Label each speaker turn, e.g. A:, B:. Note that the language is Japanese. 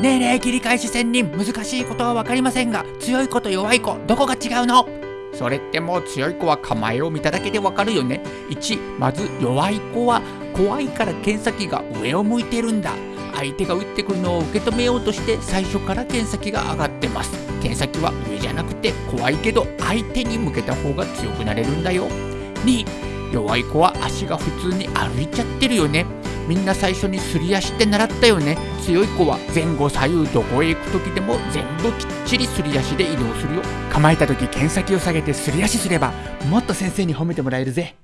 A: ねえねえ切り返し仙人難しいことは分かりませんが強い子と弱い子どこが違うのそれってもう強い子は構えを見ただけでわかるよね1まず弱い子は怖いから剣先が上を向いてるんだ相手が打ってくるのを受け止めようとして最初から剣先が上がってます剣先は上じゃなくて怖いけど相手に向けた方が強くなれるんだよ2弱い子は足が普通に歩いちゃってるよねみんな最初にすり足って習ったよね。強い子は前後左右どこへ行く時でも全部きっちりすり足で移動するよ。構えた時剣先を下げてすり足すればもっと先生に褒めてもらえるぜ。